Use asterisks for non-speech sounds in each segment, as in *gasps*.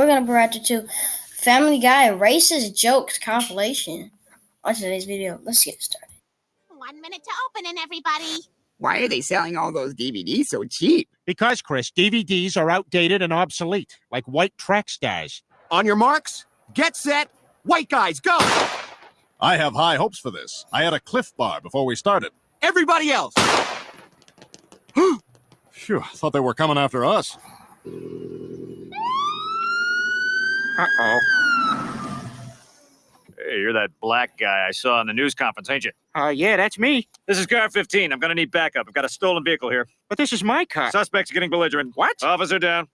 We're gonna react to Family Guy racist jokes compilation on today's video. Let's get started. One minute to opening, everybody. Why are they selling all those DVDs so cheap? Because, Chris, DVDs are outdated and obsolete, like white track stars. On your marks, get set, white guys, go! I have high hopes for this. I had a Clif Bar before we started. Everybody else! *gasps* Phew, I thought they were coming after us. Uh-oh. Hey, you're that black guy I saw in the news conference, ain't you? Uh, yeah, that's me. This is car 15. I'm gonna need backup. I've got a stolen vehicle here. But this is my car. Suspect's getting belligerent. What? Officer down.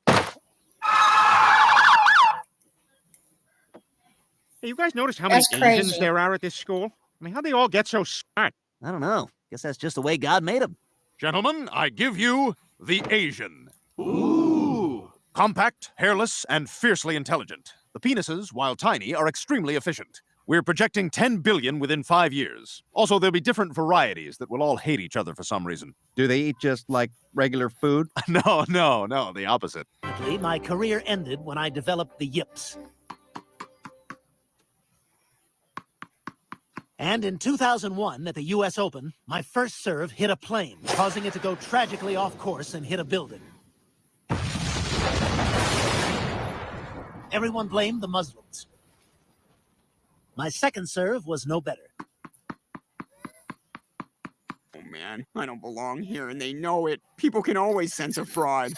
Hey, you guys notice how many That's Asians there are at this school? I mean, how'd they all get so smart? I don't know. Guess that's just the way God made him. Gentlemen, I give you the Asian. Ooh. Compact, hairless, and fiercely intelligent. The penises, while tiny, are extremely efficient. We're projecting 10 billion within five years. Also, there'll be different varieties that will all hate each other for some reason. Do they eat just like regular food? *laughs* no, no, no, the opposite. Ultimately, My career ended when I developed the yips. And in 2001, at the US Open, my first serve hit a plane, causing it to go tragically off course and hit a building. Everyone blamed the Muslims. My second serve was no better. Oh man, I don't belong here and they know it. People can always sense a fraud.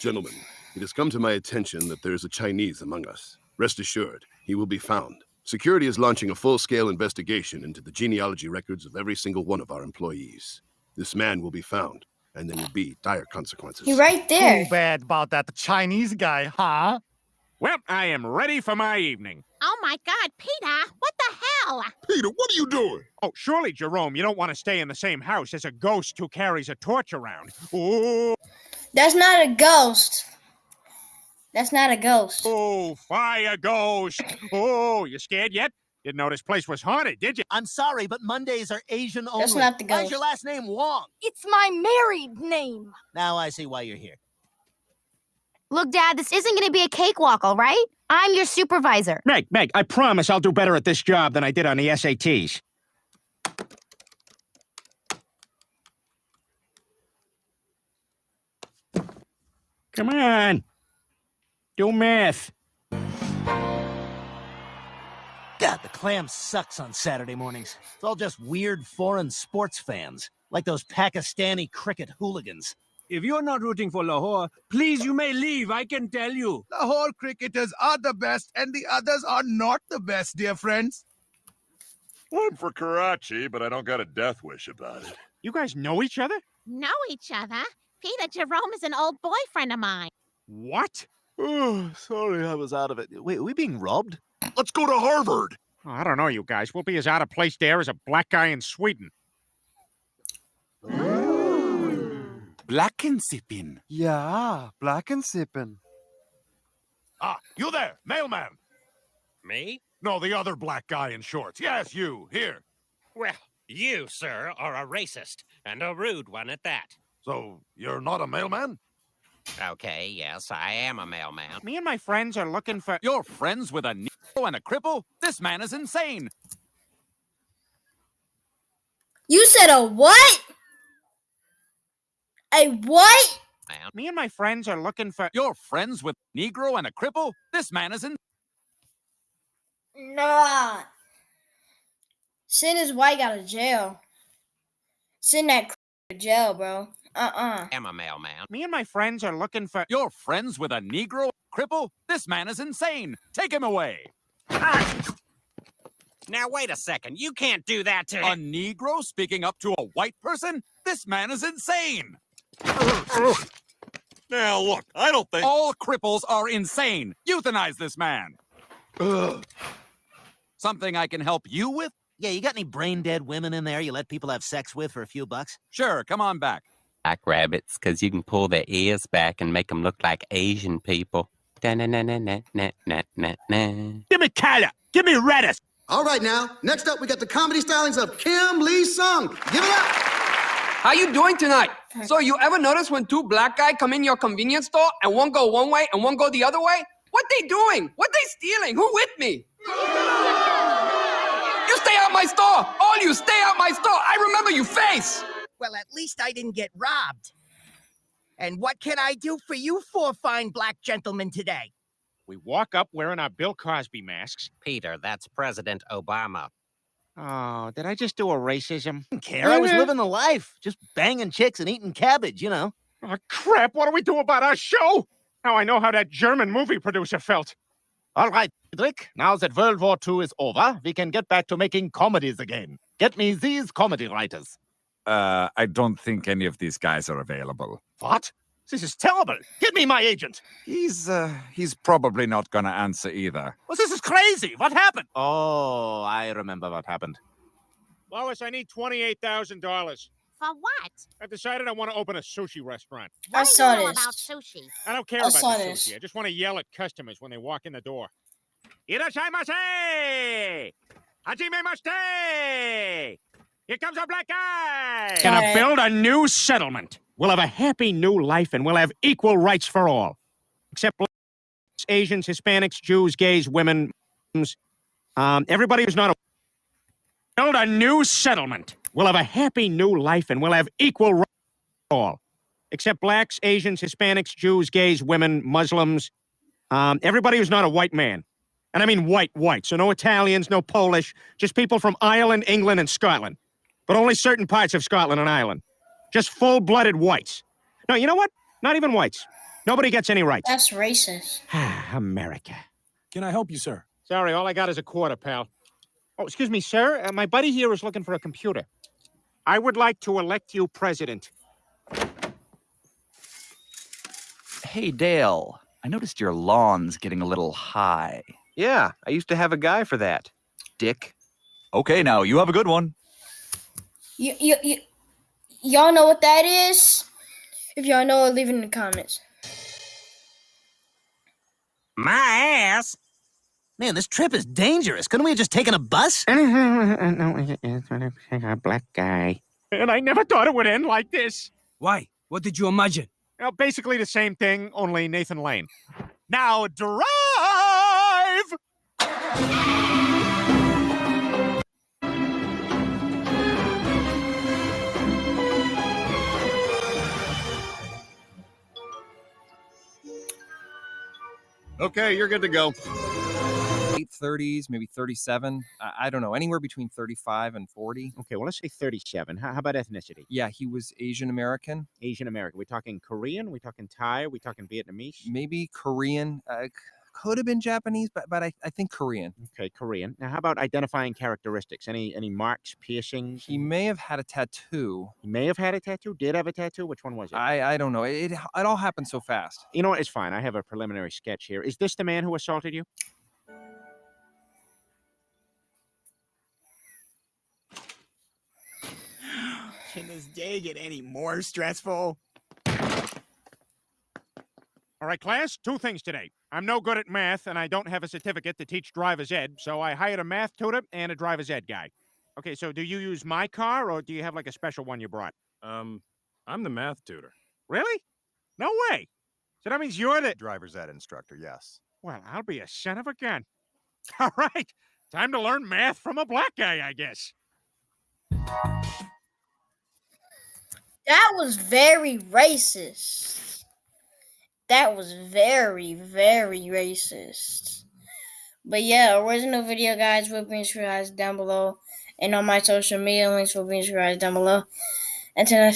Gentlemen, it has come to my attention that there is a Chinese among us. Rest assured, he will be found. Security is launching a full-scale investigation into the genealogy records of every single one of our employees. This man will be found, and there will be dire consequences. He right there. Too bad about that the Chinese guy, huh? Well, I am ready for my evening. Oh my God, Peter, what the hell? Peter, what are you doing? Oh, surely, Jerome, you don't want to stay in the same house as a ghost who carries a torch around. Ooh, That's not a ghost. That's not a ghost. oh, fire ghost. Oh, you scared yet? Didn't know this place was haunted, did you? I'm sorry, but Mondays are Asian only. That's not the Why's ghost. your last name Wong? It's my married name. Now I see why you're here. Look, Dad, this isn't going to be a cakewalk, all right? I'm your supervisor. Meg, Meg, I promise I'll do better at this job than I did on the SATs. Come on. Do math. God, the clam sucks on Saturday mornings. It's all just weird foreign sports fans, like those Pakistani cricket hooligans. If you're not rooting for Lahore, please, you may leave, I can tell you. Lahore cricketers are the best, and the others are not the best, dear friends. I'm for Karachi, but I don't got a death wish about it. You guys know each other? Know each other? Peter Jerome is an old boyfriend of mine. What? Oh, sorry, I was out of it. Wait, are we being robbed? Let's go to Harvard. Oh, I don't know, you guys. We'll be as out of place there as a black guy in Sweden. Blackensippin. Yeah, black and sippin'. Ah, you there, mailman. Me? No, the other black guy in shorts. Yes, you, here. Well, you, sir, are a racist, and a rude one at that. So, you're not a mailman? Okay, yes, I am a mailman. Me and my friends are looking for. You're friends with a Negro and a cripple? This man is insane. You said a what? A what? Man. Me and my friends are looking for. You're friends with a Negro and a cripple? This man is in. Nah. Send his white out of jail. Send that to jail, bro. Uh-uh. I am a mailman. Me and my friends are looking for. You're friends with a Negro cripple? This man is insane. Take him away. Ah! Now, wait a second. You can't do that to A Negro speaking up to a white person? This man is insane. Now, look, I don't think. All cripples are insane. Euthanize this man. Something I can help you with? Yeah, you got any brain dead women in there you let people have sex with for a few bucks? Sure, come on back. Black rabbits, because you can pull their ears back and make them look like Asian people. Give me Tyler. Give me Redis. All right, now, next up, we got the comedy stylings of Kim Lee Sung. Give it up. How you doing tonight? So you ever notice when two black guys come in your convenience store and one go one way and one go the other way? What they doing? What they stealing? Who with me? You stay out my store! All you stay out my store! I remember you face! Well, at least I didn't get robbed. And what can I do for you four fine black gentlemen today? We walk up wearing our Bill Cosby masks. Peter, that's President Obama. Oh, did I just do a racism? Didn't *laughs* care. I was living the life. Just banging chicks and eating cabbage, you know. Oh, crap. What do we do about our show? Now I know how that German movie producer felt. All right, Friedrich. Now that World War II is over, we can get back to making comedies again. Get me these comedy writers. Uh, I don't think any of these guys are available. What? This is terrible. Get me my agent. He's, uh, he's probably not gonna answer either. Well, this is crazy. What happened? Oh, I remember what happened. Lois, I need $28,000. For what? I've decided I want to open a sushi restaurant. I What do saw you know this. about sushi? I don't care I about the saw sushi. I just want to yell at customers when they walk in the door. Irashaimase! Hajime Here comes a black guy! Got Gonna build a new settlement. We'll have a happy new life and we'll have equal rights for all. Except blacks, Asians, Hispanics, Jews, gays, women, Muslims, um, everybody who's not a build a new settlement. We'll have a happy new life and we'll have equal rights for all. Except blacks, Asians, Hispanics, Jews, gays, women, Muslims, um, everybody who's not a white man. And I mean white, white. So no Italians, no Polish, just people from Ireland, England, and Scotland. But only certain parts of Scotland and Ireland. Just full blooded whites. No, you know what? Not even whites. Nobody gets any rights. That's racist. *sighs* America. Can I help you, sir? Sorry, all I got is a quarter, pal. Oh, excuse me, sir. Uh, my buddy here is looking for a computer. I would like to elect you president. Hey, Dale. I noticed your lawn's getting a little high. Yeah, I used to have a guy for that. Dick. Okay, now you have a good one. You, you, you, y'all know what that is? If y'all know, leave it in the comments. My ass. Man, this trip is dangerous. Couldn't we have just taken a bus? no, *laughs* a black guy. And I never thought it would end like this. Why? What did you imagine? Well, basically the same thing, only Nathan Lane. Now drive! Okay, you're good to go. Late 30s, maybe 37. I, I don't know, anywhere between 35 and 40. Okay, well, let's say 37. How, how about ethnicity? Yeah, he was Asian American, Asian American. We're talking Korean? we're talking Thai? we're talking Vietnamese? maybe Korean. Uh, c- could have been Japanese, but but I, I think Korean. Okay, Korean. Now, how about identifying characteristics? Any any marks, piercings? He may have had a tattoo. He may have had a tattoo. Did have a tattoo? Which one was it? I I don't know. It it, it all happened so fast. You know what? It's fine. I have a preliminary sketch here. Is this the man who assaulted you? Can this day get any more stressful? All right, class, two things today. I'm no good at math, and I don't have a certificate to teach driver's ed, so I hired a math tutor and a driver's ed guy. Okay, so do you use my car, or do you have like a special one you brought? Um, I'm the math tutor. Really? No way. So that means you're the driver's ed instructor, yes. Well, I'll be a son of a gun. *laughs* All right, time to learn math from a black guy, I guess. That was very racist. That was very, very racist. But yeah, original video guys will be described down below. And on my social media links will be described down below. Until next